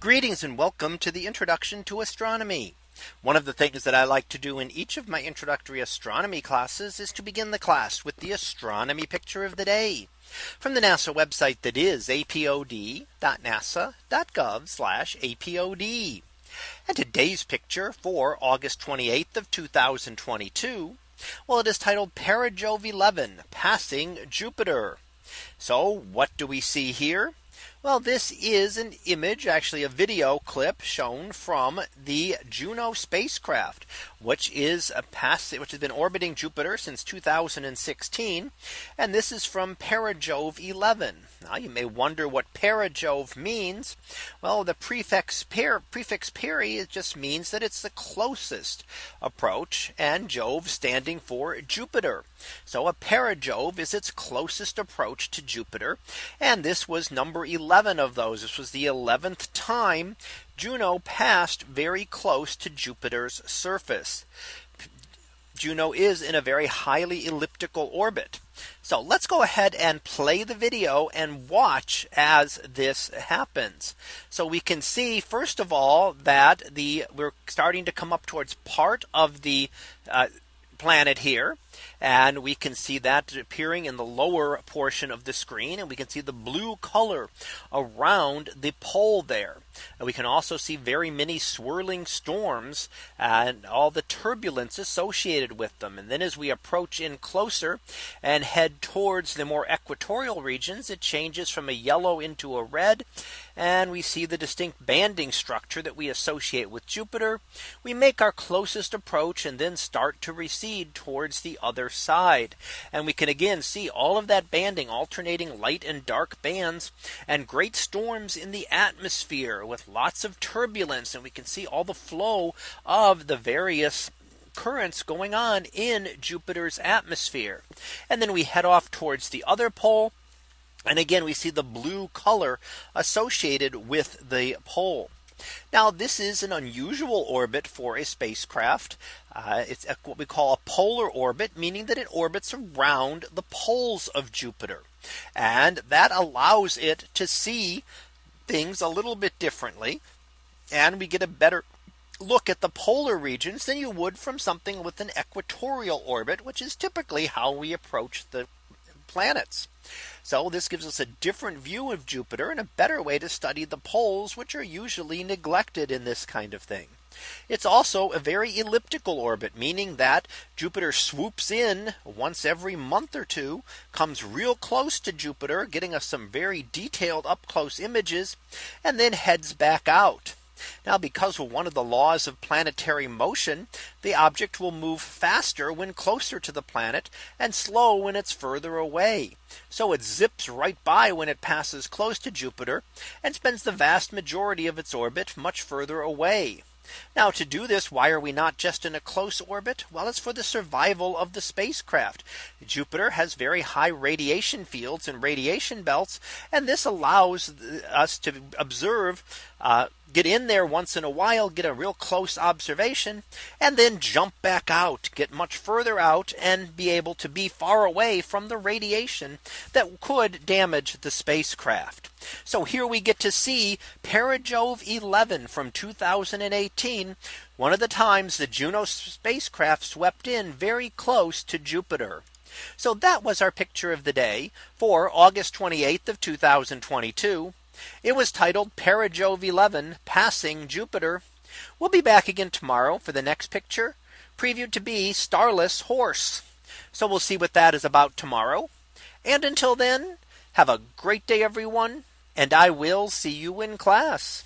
Greetings and welcome to the introduction to astronomy. One of the things that I like to do in each of my introductory astronomy classes is to begin the class with the astronomy picture of the day from the NASA website that is apod.nasa.gov apod. And today's picture for August 28th of 2022. Well, it is titled Perijove 11 passing Jupiter. So what do we see here? Well, this is an image actually a video clip shown from the Juno spacecraft, which is a pass which has been orbiting Jupiter since 2016. And this is from Perijove 11. Now you may wonder what Perijove means. Well, the prefix per, prefix peri it just means that it's the closest approach and Jove standing for Jupiter. So a perijove is its closest approach to Jupiter. And this was number 11 of those. This was the 11th time Juno passed very close to Jupiter's surface. Juno is in a very highly elliptical orbit. So let's go ahead and play the video and watch as this happens. So we can see first of all that the we're starting to come up towards part of the uh, planet here. And we can see that appearing in the lower portion of the screen. And we can see the blue color around the pole there. And we can also see very many swirling storms and all the turbulence associated with them. And then as we approach in closer and head towards the more equatorial regions, it changes from a yellow into a red. And we see the distinct banding structure that we associate with Jupiter. We make our closest approach and then start to recede towards the other side. And we can again see all of that banding alternating light and dark bands and great storms in the atmosphere with lots of turbulence and we can see all the flow of the various currents going on in Jupiter's atmosphere. And then we head off towards the other pole. And again, we see the blue color associated with the pole. Now this is an unusual orbit for a spacecraft. Uh, it's a, what we call a polar orbit, meaning that it orbits around the poles of Jupiter. And that allows it to see things a little bit differently. And we get a better look at the polar regions than you would from something with an equatorial orbit, which is typically how we approach the planets. So this gives us a different view of Jupiter and a better way to study the poles, which are usually neglected in this kind of thing. It's also a very elliptical orbit, meaning that Jupiter swoops in once every month or two, comes real close to Jupiter, getting us some very detailed up close images, and then heads back out. Now because of one of the laws of planetary motion, the object will move faster when closer to the planet and slow when it's further away. So it zips right by when it passes close to Jupiter and spends the vast majority of its orbit much further away. Now to do this, why are we not just in a close orbit? Well, it's for the survival of the spacecraft. Jupiter has very high radiation fields and radiation belts. And this allows us to observe uh, get in there once in a while, get a real close observation, and then jump back out, get much further out and be able to be far away from the radiation that could damage the spacecraft. So here we get to see Perijove 11 from 2018, one of the times the Juno spacecraft swept in very close to Jupiter. So that was our picture of the day for August 28th of 2022. It was titled Perijove 11 passing Jupiter. We'll be back again tomorrow for the next picture previewed to be starless horse. So we'll see what that is about tomorrow. And until then, have a great day, everyone. And I will see you in class.